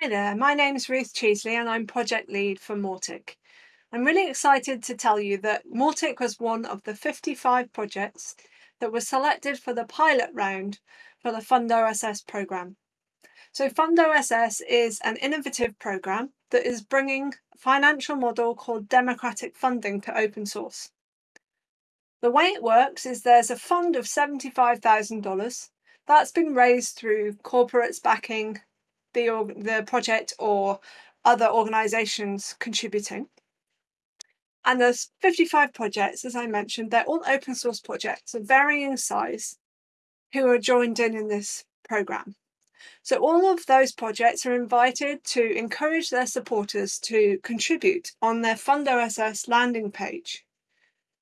Hi there, my name's Ruth Cheesley and I'm project lead for Mautic. I'm really excited to tell you that Mautic was one of the 55 projects that were selected for the pilot round for the FundOSS programme. So FundOSS is an innovative programme that is bringing a financial model called democratic funding to open source. The way it works is there's a fund of $75,000 that's been raised through corporates backing the, the project or other organisations contributing. And there's 55 projects, as I mentioned, they're all open source projects of varying size who are joined in in this programme. So all of those projects are invited to encourage their supporters to contribute on their FundOSS landing page.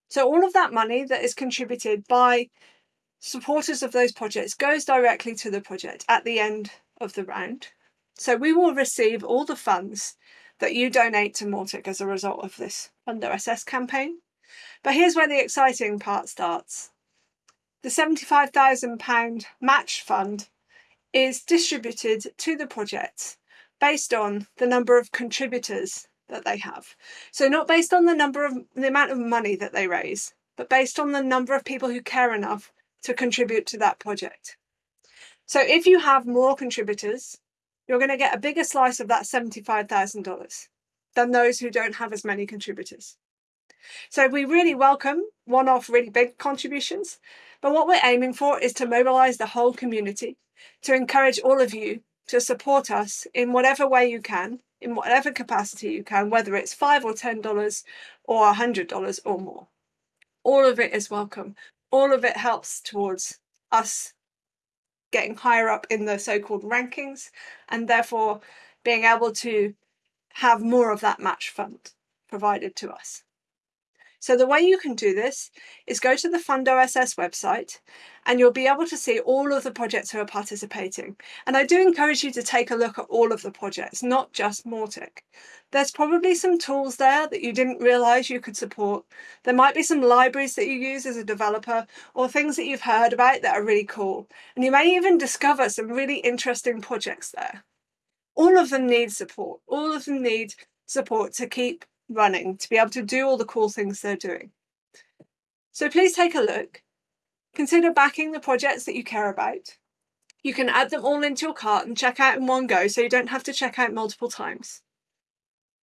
So all of that money that is contributed by supporters of those projects goes directly to the project at the end of the round. So we will receive all the funds that you donate to Mautic as a result of this FundOSS campaign. But here's where the exciting part starts. The £75,000 match fund is distributed to the project based on the number of contributors that they have. So not based on the number of the amount of money that they raise, but based on the number of people who care enough to contribute to that project. So if you have more contributors, you're going to get a bigger slice of that $75,000 than those who don't have as many contributors. So we really welcome one-off really big contributions, but what we're aiming for is to mobilise the whole community, to encourage all of you to support us in whatever way you can, in whatever capacity you can, whether it's five or ten dollars or a hundred dollars or more. All of it is welcome. All of it helps towards us getting higher up in the so-called rankings and therefore being able to have more of that match fund provided to us. So the way you can do this is go to the FundOSS website and you'll be able to see all of the projects who are participating. And I do encourage you to take a look at all of the projects, not just Mautic. There's probably some tools there that you didn't realize you could support. There might be some libraries that you use as a developer or things that you've heard about that are really cool. And you may even discover some really interesting projects there. All of them need support. All of them need support to keep running to be able to do all the cool things they're doing. So please take a look. Consider backing the projects that you care about. You can add them all into your cart and check out in one go so you don't have to check out multiple times.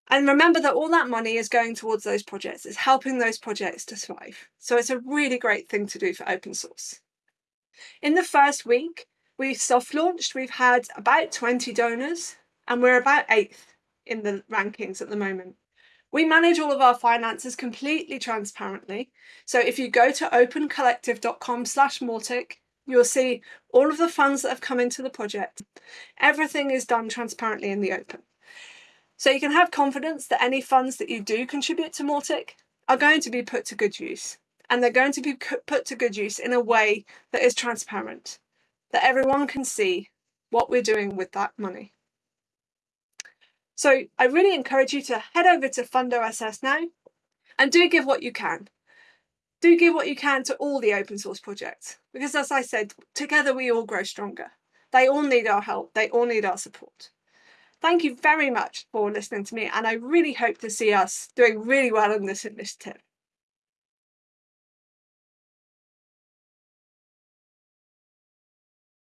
And remember that all that money is going towards those projects. It's helping those projects to thrive. So it's a really great thing to do for open source. In the first week, we've soft launched. We've had about 20 donors and we're about eighth in the rankings at the moment. We manage all of our finances completely transparently. So if you go to opencollective.com slash Mautic, you'll see all of the funds that have come into the project. Everything is done transparently in the open. So you can have confidence that any funds that you do contribute to Mautic are going to be put to good use. And they're going to be put to good use in a way that is transparent, that everyone can see what we're doing with that money. So I really encourage you to head over to FundOSS now and do give what you can. Do give what you can to all the open source projects because as I said, together we all grow stronger. They all need our help. They all need our support. Thank you very much for listening to me and I really hope to see us doing really well in this initiative.